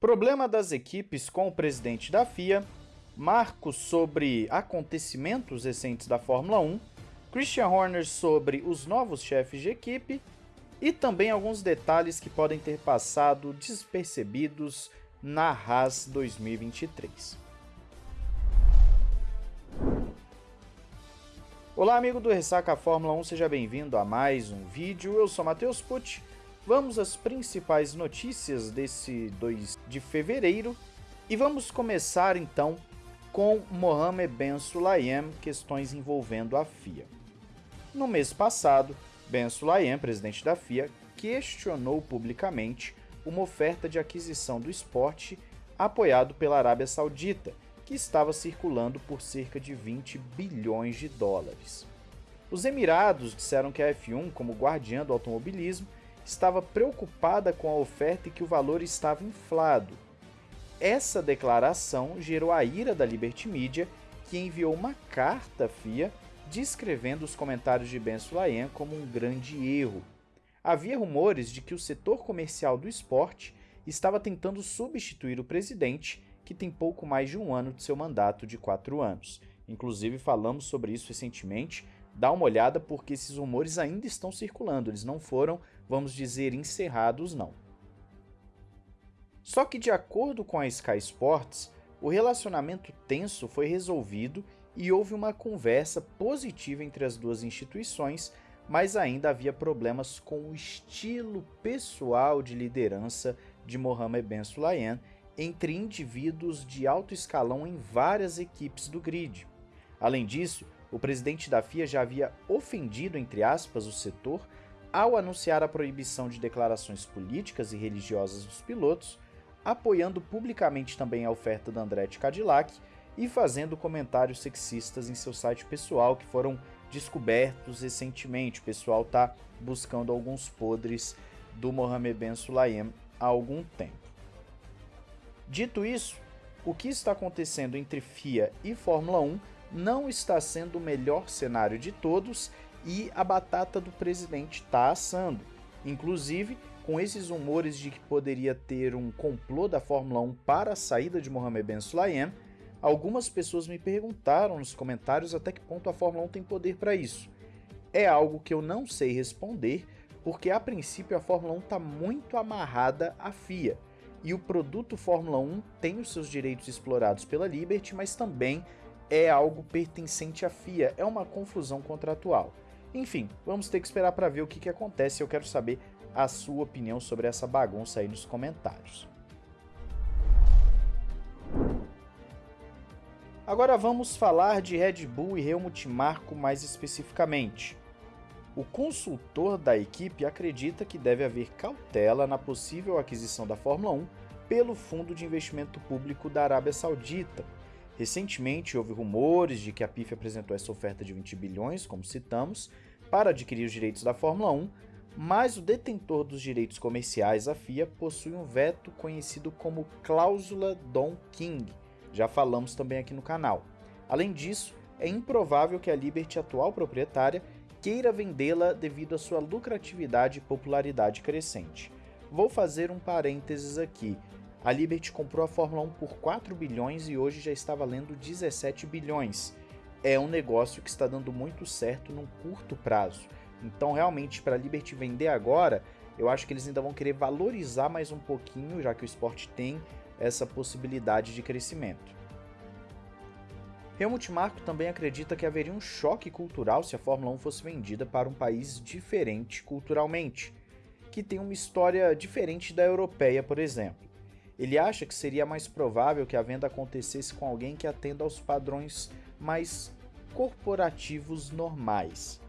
Problema das equipes com o presidente da FIA, marcos sobre acontecimentos recentes da Fórmula 1, Christian Horner sobre os novos chefes de equipe e também alguns detalhes que podem ter passado despercebidos na Haas 2023. Olá amigo do Ressaca Fórmula 1, seja bem-vindo a mais um vídeo, eu sou Matheus Pucci, vamos às principais notícias desse 2 de fevereiro e vamos começar então com Mohamed Ben Sulayem, questões envolvendo a FIA. No mês passado, Ben Sulayem, presidente da FIA, questionou publicamente uma oferta de aquisição do esporte apoiado pela Arábia Saudita, que estava circulando por cerca de 20 bilhões de dólares. Os Emirados disseram que a F1, como guardiã do automobilismo, estava preocupada com a oferta e que o valor estava inflado. Essa declaração gerou a ira da Liberty Media, que enviou uma carta à FIA descrevendo os comentários de Ben Sulayem como um grande erro. Havia rumores de que o setor comercial do esporte estava tentando substituir o presidente, que tem pouco mais de um ano de seu mandato de quatro anos. Inclusive falamos sobre isso recentemente, dá uma olhada porque esses rumores ainda estão circulando, eles não foram, vamos dizer, encerrados não. Só que de acordo com a Sky Sports, o relacionamento tenso foi resolvido e houve uma conversa positiva entre as duas instituições, mas ainda havia problemas com o estilo pessoal de liderança de Mohamed Ben Sulayem entre indivíduos de alto escalão em várias equipes do grid. Além disso, o presidente da FIA já havia ofendido, entre aspas, o setor ao anunciar a proibição de declarações políticas e religiosas dos pilotos, apoiando publicamente também a oferta da Andretti Cadillac e fazendo comentários sexistas em seu site pessoal que foram descobertos recentemente. O pessoal está buscando alguns podres do Mohamed Ben Sulayem há algum tempo. Dito isso, o que está acontecendo entre FIA e Fórmula 1 não está sendo o melhor cenário de todos e a batata do presidente está assando. Inclusive, com esses rumores de que poderia ter um complô da Fórmula 1 para a saída de Mohamed Ben Sulayem, Algumas pessoas me perguntaram nos comentários até que ponto a Fórmula 1 tem poder para isso. É algo que eu não sei responder, porque a princípio a Fórmula 1 está muito amarrada à FIA, e o produto Fórmula 1 tem os seus direitos explorados pela Liberty, mas também é algo pertencente à FIA, é uma confusão contratual. Enfim, vamos ter que esperar para ver o que, que acontece, eu quero saber a sua opinião sobre essa bagunça aí nos comentários. Agora vamos falar de Red Bull e Helmut Marko mais especificamente. O consultor da equipe acredita que deve haver cautela na possível aquisição da Fórmula 1 pelo Fundo de Investimento Público da Arábia Saudita. Recentemente houve rumores de que a PIF apresentou essa oferta de 20 bilhões, como citamos, para adquirir os direitos da Fórmula 1, mas o detentor dos direitos comerciais, a FIA, possui um veto conhecido como cláusula Don King, já falamos também aqui no canal. Além disso, é improvável que a Liberty, atual proprietária, queira vendê-la devido à sua lucratividade e popularidade crescente. Vou fazer um parênteses aqui. A Liberty comprou a Fórmula 1 por 4 bilhões e hoje já está valendo 17 bilhões. É um negócio que está dando muito certo num curto prazo. Então, realmente, para a Liberty vender agora, eu acho que eles ainda vão querer valorizar mais um pouquinho, já que o esporte tem essa possibilidade de crescimento. Helmut Marko também acredita que haveria um choque cultural se a Fórmula 1 fosse vendida para um país diferente culturalmente, que tem uma história diferente da europeia, por exemplo. Ele acha que seria mais provável que a venda acontecesse com alguém que atenda aos padrões mais corporativos normais.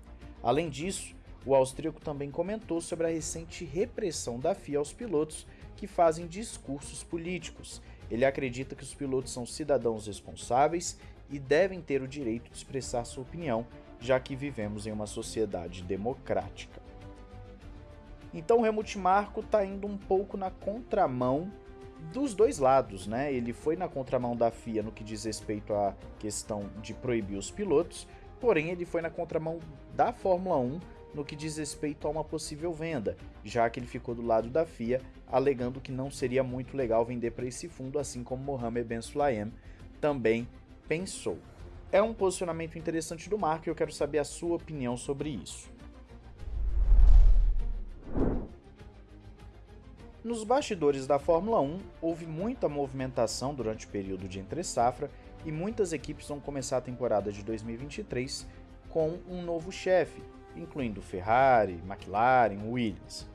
Além disso, o austríaco também comentou sobre a recente repressão da FIA aos pilotos que fazem discursos políticos. Ele acredita que os pilotos são cidadãos responsáveis e devem ter o direito de expressar sua opinião, já que vivemos em uma sociedade democrática. Então o Helmut Marko está indo um pouco na contramão dos dois lados, né? Ele foi na contramão da FIA no que diz respeito à questão de proibir os pilotos, porém ele foi na contramão da Fórmula 1 no que diz respeito a uma possível venda, já que ele ficou do lado da FIA, alegando que não seria muito legal vender para esse fundo, assim como Mohamed Ben Sulayem também pensou. É um posicionamento interessante do Marco e eu quero saber a sua opinião sobre isso. Nos bastidores da Fórmula 1, houve muita movimentação durante o período de entre-safra e muitas equipes vão começar a temporada de 2023 com um novo chefe, incluindo Ferrari, McLaren, Williams.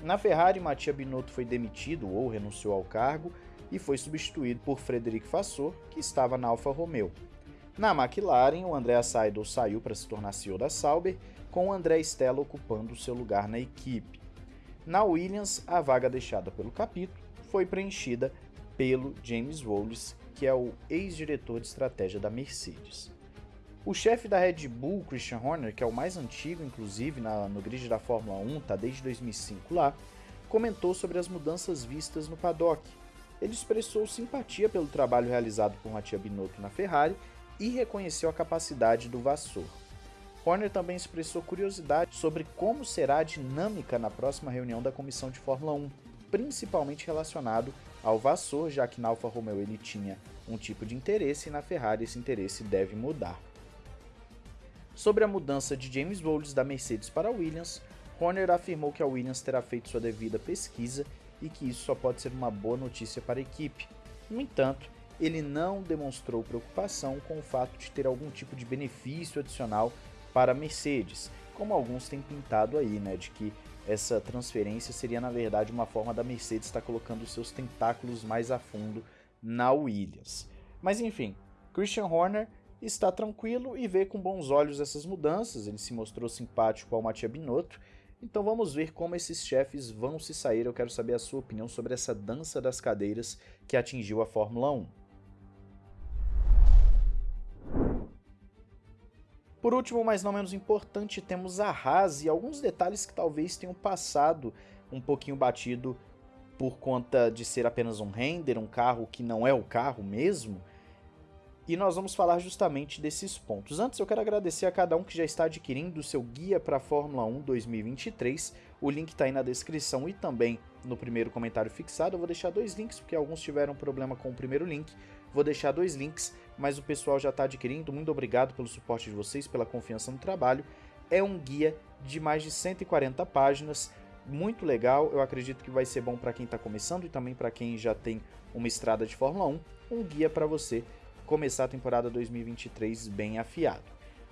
Na Ferrari, Mattia Binotto foi demitido ou renunciou ao cargo e foi substituído por Frederic Vasseur, que estava na Alfa Romeo. Na McLaren, o Andrea Seidel saiu para se tornar CEO da Sauber, com o André Stella ocupando seu lugar na equipe. Na Williams, a vaga deixada pelo capítulo foi preenchida pelo James Wallace, que é o ex-diretor de estratégia da Mercedes. O chefe da Red Bull, Christian Horner, que é o mais antigo, inclusive, na, no grid da Fórmula 1, está desde 2005 lá, comentou sobre as mudanças vistas no paddock. Ele expressou simpatia pelo trabalho realizado por Mattia Binotto na Ferrari e reconheceu a capacidade do Vassor. Horner também expressou curiosidade sobre como será a dinâmica na próxima reunião da comissão de Fórmula 1, principalmente relacionado ao Vassor, já que na Alfa Romeo ele tinha um tipo de interesse e na Ferrari esse interesse deve mudar. Sobre a mudança de James Bowles da Mercedes para a Williams, Horner afirmou que a Williams terá feito sua devida pesquisa e que isso só pode ser uma boa notícia para a equipe. No entanto, ele não demonstrou preocupação com o fato de ter algum tipo de benefício adicional para a Mercedes, como alguns têm pintado aí, né, de que essa transferência seria na verdade uma forma da Mercedes estar colocando seus tentáculos mais a fundo na Williams. Mas enfim, Christian Horner está tranquilo e vê com bons olhos essas mudanças, ele se mostrou simpático ao Mattia Binotto, então vamos ver como esses chefes vão se sair, eu quero saber a sua opinião sobre essa dança das cadeiras que atingiu a Fórmula 1. Por último, mas não menos importante, temos a Haas e alguns detalhes que talvez tenham passado um pouquinho batido por conta de ser apenas um render, um carro que não é o carro mesmo. E nós vamos falar justamente desses pontos. Antes, eu quero agradecer a cada um que já está adquirindo o seu guia para a Fórmula 1 2023. O link está aí na descrição e também no primeiro comentário fixado. Eu vou deixar dois links, porque alguns tiveram problema com o primeiro link. Vou deixar dois links, mas o pessoal já está adquirindo. Muito obrigado pelo suporte de vocês, pela confiança no trabalho. É um guia de mais de 140 páginas, muito legal. Eu acredito que vai ser bom para quem está começando e também para quem já tem uma estrada de Fórmula 1. Um guia para você começar a temporada 2023 bem afiado.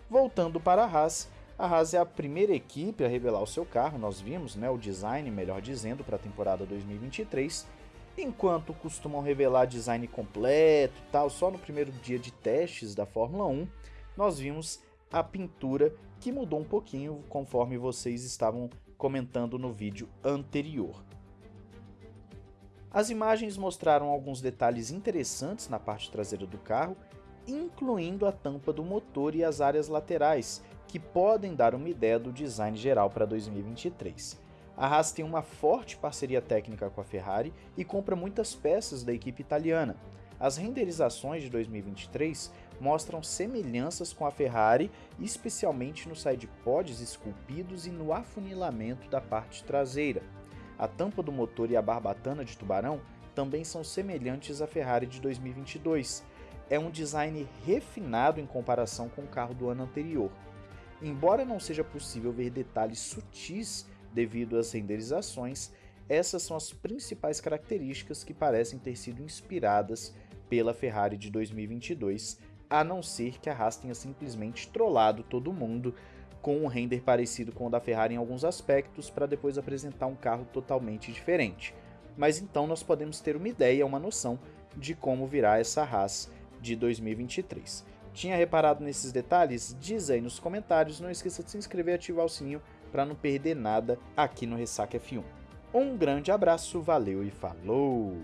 Voltando para a Haas, a Haas é a primeira equipe a revelar o seu carro, nós vimos né, o design, melhor dizendo, para a temporada 2023 enquanto costumam revelar design completo tal, só no primeiro dia de testes da Fórmula 1, nós vimos a pintura que mudou um pouquinho conforme vocês estavam comentando no vídeo anterior. As imagens mostraram alguns detalhes interessantes na parte traseira do carro, incluindo a tampa do motor e as áreas laterais, que podem dar uma ideia do design geral para 2023. A Haas tem uma forte parceria técnica com a Ferrari e compra muitas peças da equipe italiana. As renderizações de 2023 mostram semelhanças com a Ferrari, especialmente no sidepods esculpidos e no afunilamento da parte traseira. A tampa do motor e a barbatana de tubarão também são semelhantes à Ferrari de 2022. É um design refinado em comparação com o carro do ano anterior. Embora não seja possível ver detalhes sutis devido às renderizações, essas são as principais características que parecem ter sido inspiradas pela Ferrari de 2022, a não ser que a Haas tenha simplesmente trollado todo mundo com um render parecido com o da Ferrari em alguns aspectos para depois apresentar um carro totalmente diferente. Mas então nós podemos ter uma ideia, uma noção de como virá essa Haas de 2023. Tinha reparado nesses detalhes? Diz aí nos comentários, não esqueça de se inscrever e ativar o sininho para não perder nada aqui no Ressaca F1. Um grande abraço, valeu e falou!